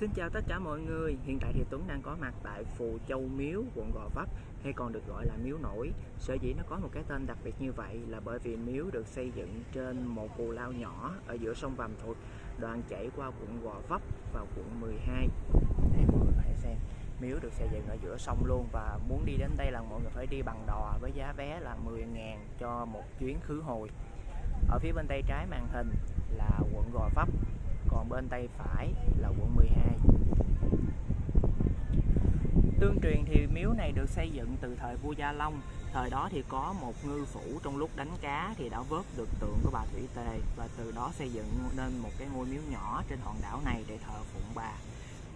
Xin chào tất cả mọi người, hiện tại thì Tuấn đang có mặt tại Phù Châu Miếu, quận Gò Vấp hay còn được gọi là Miếu Nổi. Sở dĩ nó có một cái tên đặc biệt như vậy là bởi vì miếu được xây dựng trên một cù lao nhỏ ở giữa sông Vàm Thuật, đoạn chảy qua quận Gò Vấp và quận 12. Đây mọi người hãy xem, miếu được xây dựng ở giữa sông luôn và muốn đi đến đây là mọi người phải đi bằng đò với giá vé là 10.000 cho một chuyến khứ hồi. Ở phía bên tay trái màn hình là quận Gò Vấp còn bên tay phải là quận 12 Tương truyền thì miếu này được xây dựng từ thời vua Gia Long. Thời đó thì có một ngư phủ trong lúc đánh cá thì đã vớt được tượng của bà Thủy Tề Và từ đó xây dựng nên một cái ngôi miếu nhỏ trên hòn đảo này để thờ phụng bà.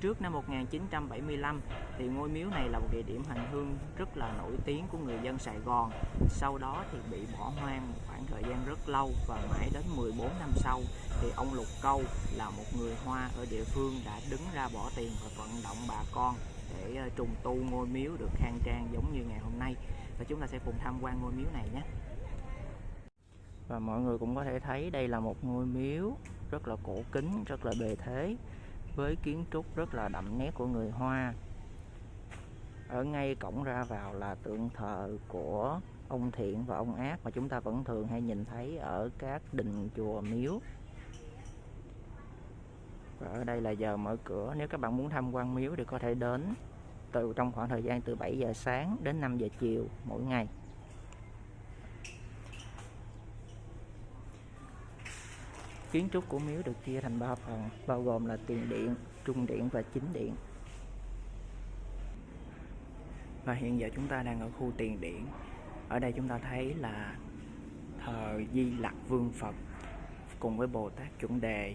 Trước năm 1975 thì ngôi miếu này là một địa điểm hành hương rất là nổi tiếng của người dân Sài Gòn. Sau đó thì bị bỏ hoang một khoảng thời gian rất lâu và mãi đến 14 năm sau thì ông Lục Câu là một người Hoa ở địa phương đã đứng ra bỏ tiền và vận động bà con để ờ, trùng tu ngôi miếu được khang trang giống như ngày hôm nay. Và chúng ta sẽ cùng tham quan ngôi miếu này nhé. Và mọi người cũng có thể thấy đây là một ngôi miếu rất là cổ kính, rất là bề thế với kiến trúc rất là đậm nét của người Hoa. Ở ngay cổng ra vào là tượng thờ của ông Thiện và ông Ác mà chúng ta vẫn thường hay nhìn thấy ở các đình chùa miếu. Và ở đây là giờ mở cửa, nếu các bạn muốn tham quan miếu thì có thể đến từ trong khoảng thời gian từ 7 giờ sáng đến 5 giờ chiều mỗi ngày. Kiến trúc của miếu được chia thành 3 phần, bao gồm là tiền điện, trung điện và chính điện. Và hiện giờ chúng ta đang ở khu tiền điện. Ở đây chúng ta thấy là thờ Di Lặc Vương Phật cùng với Bồ Tát Chuẩn Đề.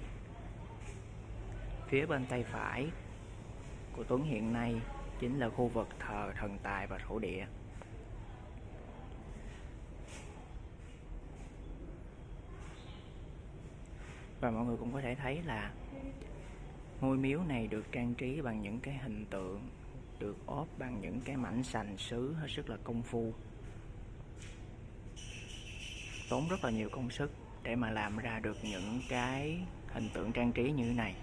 Phía bên tay phải của Tuấn hiện nay chính là khu vực thờ thần tài và thổ địa. Và mọi người cũng có thể thấy là ngôi miếu này được trang trí bằng những cái hình tượng, được ốp bằng những cái mảnh sành sứ hết sức là công phu. Tốn rất là nhiều công sức để mà làm ra được những cái hình tượng trang trí như thế này.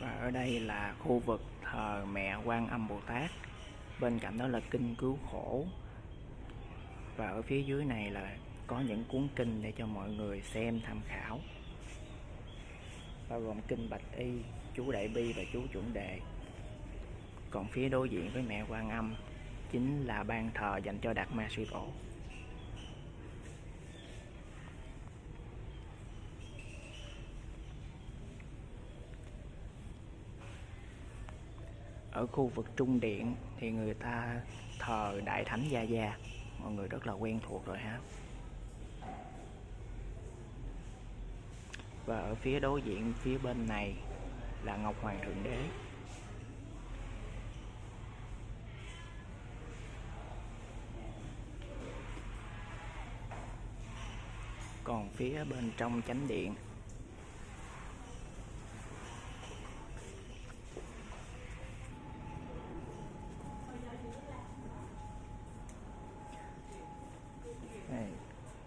Và ở đây là khu vực thờ mẹ quan âm bồ tát. Bên cạnh đó là kinh cứu khổ. Và ở phía dưới này là có những cuốn kinh để cho mọi người xem tham khảo. Bao gồm kinh bạch y, chú đại bi và chú chuẩn đề. Còn phía đối diện với mẹ quan âm chính là ban thờ dành cho đạt ma suy tổ. Ở khu vực trung điện thì người ta thờ đại thánh gia gia. Mọi người rất là quen thuộc rồi ha. Và ở phía đối diện, phía bên này là ngọc hoàng thượng đế. Còn phía bên trong chánh điện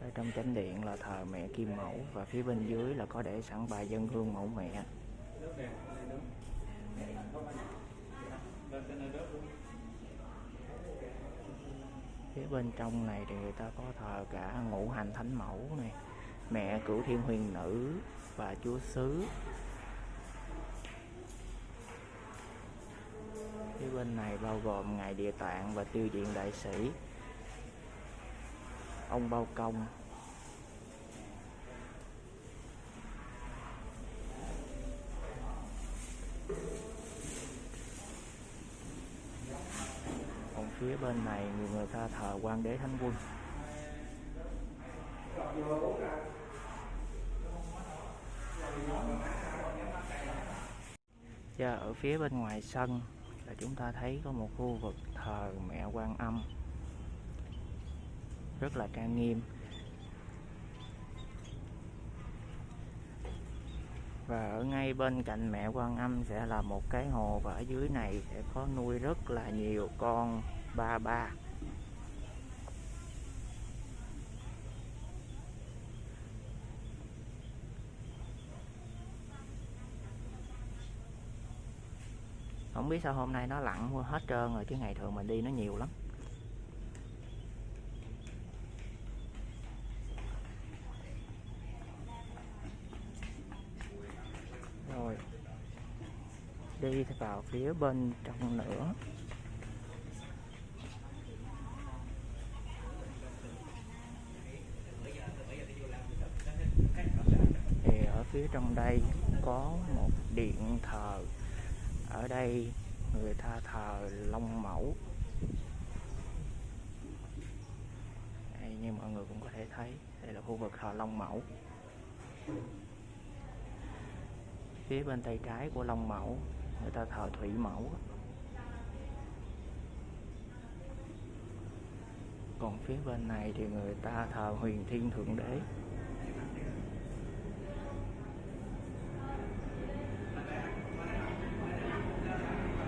ở trong chánh điện là thờ mẹ kim mẫu và phía bên dưới là có để sẵn bài dân hương mẫu mẹ. Phía bên trong này thì người ta có thờ cả ngũ hành thánh mẫu này, mẹ cửu thiên huyền nữ và chúa xứ. Phía bên này bao gồm ngài địa tạng và tiêu diện đại sĩ. Ông bao công còn phía bên này, người người ta thờ quan đế thánh quân. Và ở phía bên ngoài sân là chúng ta thấy có một khu vực thờ mẹ quan âm. Rất là trang nghiêm. Và ở ngay bên cạnh mẹ quan âm sẽ là một cái hồ và ở dưới này sẽ có nuôi rất là nhiều con. 33 không biết sao hôm nay nó lặn hết trơn rồi, chứ ngày thường mình đi nó nhiều lắm. Rồi. Đi vào phía bên trong nữa. Trong đây có một điện thờ. Ở đây người ta thờ long mẫu. Đây, như mọi người cũng có thể thấy đây là khu vực thờ long mẫu. Phía bên tay trái của long mẫu người ta thờ thủy mẫu. Còn phía bên này thì người ta thờ huyền thiên thượng đế.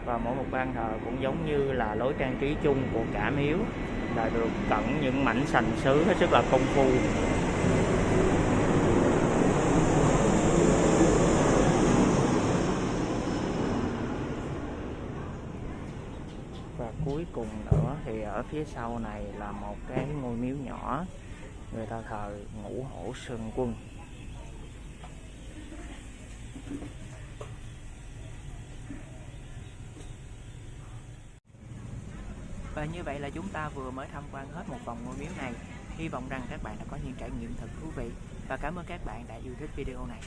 Và mỗi một ban thờ cũng giống như là lối trang trí chung của cả miếu, là được cẩn những mảnh sành sứ hết sức là công phu. Và cuối cùng nữa thì ở phía sau này là một cái ngôi miếu nhỏ, người ta thờ ngũ hổ sơn quân. Và như vậy là chúng ta vừa mới tham quan hết một vòng ngôi miếu này. Hy vọng rằng các bạn đã có những trải nghiệm thật thú vị và cảm ơn các bạn đã yêu thích video này.